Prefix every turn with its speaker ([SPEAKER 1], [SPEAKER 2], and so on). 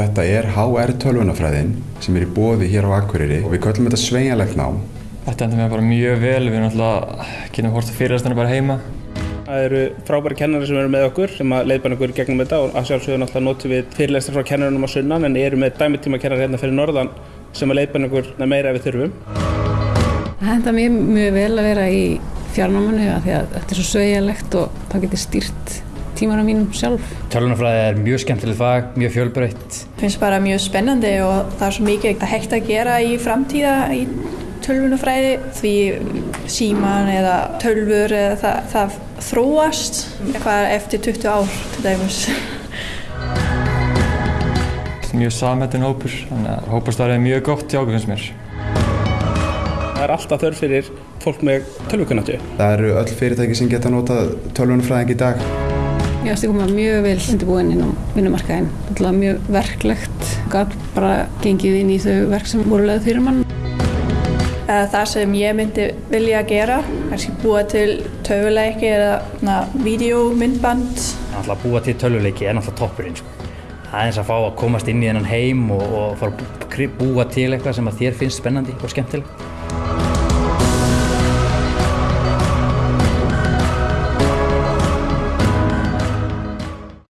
[SPEAKER 1] Þetta er HR tölvunafræðin sem er í bóði hér á Akureyri og við köllum þetta sveigjanlegt nám.
[SPEAKER 2] Þetta endur mér bara mjög vel, við erum alltaf getum hort fyrirstæðinu bara heima.
[SPEAKER 3] Það eru frábæri kennari sem eru með okkur sem að leiðbanna okkur gegnum þetta og að sjálfsögðu náttúrulega notum við fyrirlestra frá kennarunum á sunnan en eru með dæmitíma kennari hérna fyrir norðan sem að leiðbanna okkur meira ef við þurfum.
[SPEAKER 4] Það henda mér mjög vel að vera í fjarnámanu því að þetta er svo sveigjanlegt og það getur stýrt tímanum mínum sjálf.
[SPEAKER 5] Tölunarfræði er mjög skemmtilegt fag, mjög fjölbreytt.
[SPEAKER 6] Finnst bara mjög spennandi og það er svo mikið að hægt að gera í framtíða í tölvunafræði því síman eða tölfur eða það, það þróast eitthvað eftir 20 ár til dæmis.
[SPEAKER 2] Mjög samhættin hópur, þannig að hópastarið er mjög gott okkur finnst mér.
[SPEAKER 3] Það er alltaf þörf fyrir fólk með tölvukunnáttu.
[SPEAKER 1] Það eru öll fyrirtæki sem geta notað tölvunafræðing í dag.
[SPEAKER 4] Ég ást að koma mjög vel undirbúin inn á vinnumarkaðin. Þetta var mjög verklegt, gæt bara gengið inn í þau verk sem voru leið fyrir mann.
[SPEAKER 6] Það sem ég myndi vilja gera, kannski búa til tölvuleiki eða videómyndband.
[SPEAKER 5] Náttúrulega búa til tölvuleiki er náttúrulega toppurinn. Sko. Það er eins að fá að komast inn í þennan heim og, og fara að búa til eitthvað sem að þér finnst spennandi og skemmtileg.